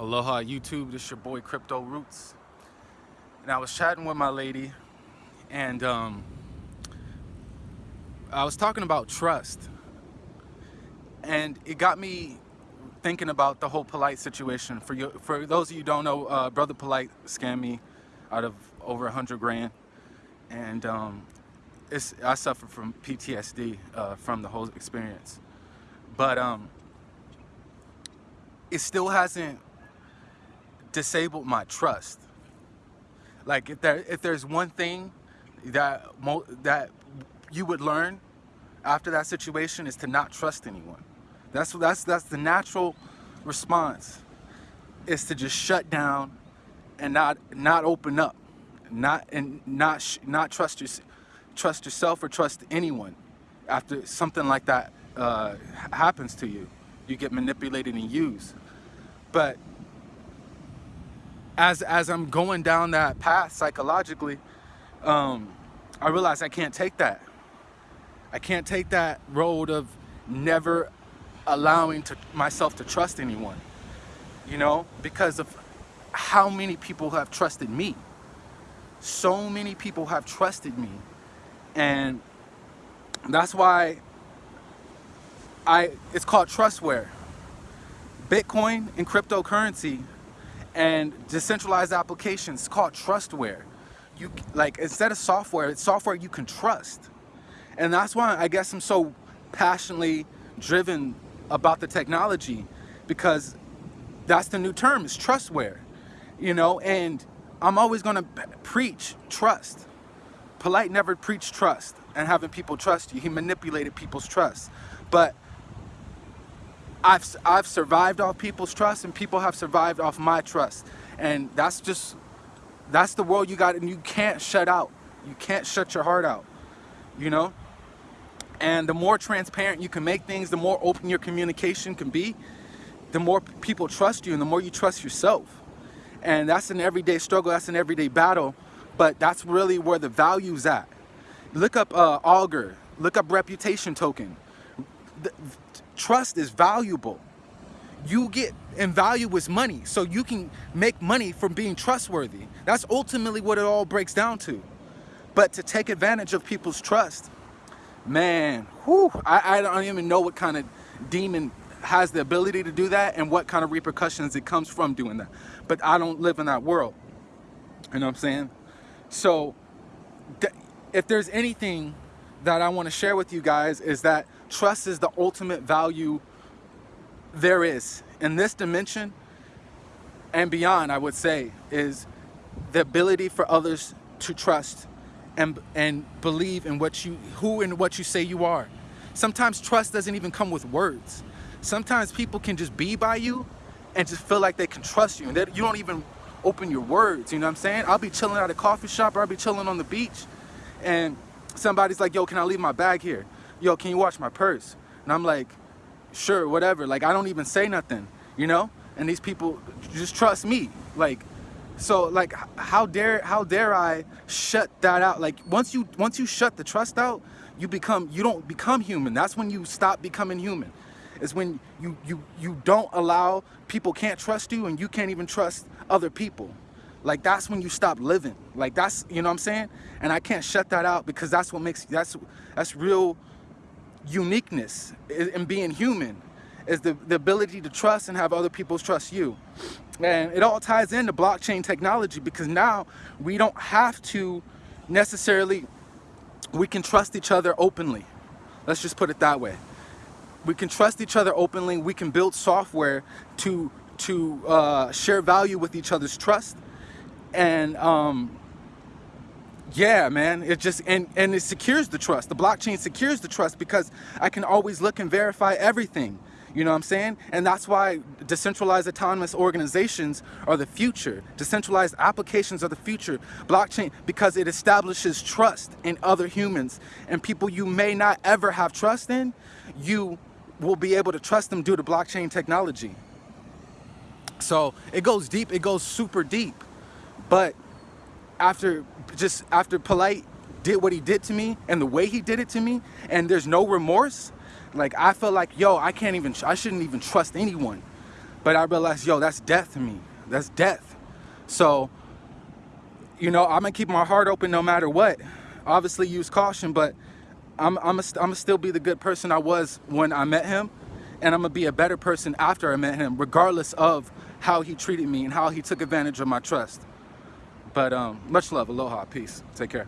Aloha YouTube, this is your boy Crypto Roots. And I was chatting with my lady and um, I was talking about trust. And it got me thinking about the whole Polite situation. For you, for those of you don't know, uh, Brother Polite scammed me out of over a hundred grand. And um, I suffer from PTSD uh, from the whole experience. But um, it still hasn't disabled my trust. Like if there if there's one thing that that you would learn after that situation is to not trust anyone. That's that's that's the natural response is to just shut down and not not open up, not and not not trust your, trust yourself or trust anyone after something like that uh, happens to you. You get manipulated and used. But as as I'm going down that path psychologically, um, I realize I can't take that. I can't take that road of never allowing to myself to trust anyone. You know, because of how many people have trusted me. So many people have trusted me. And that's why I it's called trustware. Bitcoin and cryptocurrency and decentralized applications called trustware. You like instead of software, it's software you can trust. And that's why I guess I'm so passionately driven about the technology because that's the new term is trustware. You know, and I'm always going to preach trust. Polite never preached trust and having people trust you. He manipulated people's trust. But I've, I've survived off people's trust and people have survived off my trust. And that's just, that's the world you got and you can't shut out. You can't shut your heart out, you know? And the more transparent you can make things, the more open your communication can be, the more people trust you and the more you trust yourself. And that's an everyday struggle, that's an everyday battle, but that's really where the value's at. Look up uh, Augur, look up reputation token. The, trust is valuable. You get and value is money, so you can make money from being trustworthy. That's ultimately what it all breaks down to. But to take advantage of people's trust, man, whew, I, I don't even know what kind of demon has the ability to do that and what kind of repercussions it comes from doing that. But I don't live in that world. You know what I'm saying? So if there's anything that I want to share with you guys is that trust is the ultimate value there is in this dimension and beyond I would say is the ability for others to trust and and believe in what you who and what you say you are. Sometimes trust doesn't even come with words. Sometimes people can just be by you and just feel like they can trust you and that you don't even open your words you know what I'm saying? I'll be chilling at a coffee shop or I'll be chilling on the beach and somebody's like yo can I leave my bag here yo, can you watch my purse? And I'm like, sure, whatever. Like, I don't even say nothing, you know? And these people just trust me. Like, so like, how dare, how dare I shut that out? Like, once you, once you shut the trust out, you become, you don't become human. That's when you stop becoming human. Is when you, you, you don't allow, people can't trust you and you can't even trust other people like that's when you stop living like that's you know what i'm saying and i can't shut that out because that's what makes that's that's real uniqueness in being human is the, the ability to trust and have other people trust you. And it all ties into blockchain technology because now we don't have to necessarily, we can trust each other openly. Let's just put it that way. We can trust each other openly. We can build software to, to uh, share value with each other's trust. And um, yeah man. It just and and it secures the trust. The blockchain secures the trust because i can always look and verify everything. You know what i'm saying? And that's why decentralized autonomous organizations are the future. Decentralized applications are the future. Blockchain because it establishes trust in other humans. And people you may not ever have trust in you will be able to trust them due to blockchain technology. So it goes deep. It goes super deep. But after just after polite did what he did to me and the way he did it to me and there's no remorse like I felt like yo I can't even I shouldn't even trust anyone But I realized, yo, that's death to me. That's death. So, you know, I'm gonna keep my heart open no matter what. Obviously, use caution, but I'm I'm gonna still be the good person I was when I met him, and I'm gonna be a better person after I met him, regardless of how he treated me and how he took advantage of my trust. But um, much love, aloha, peace, take care.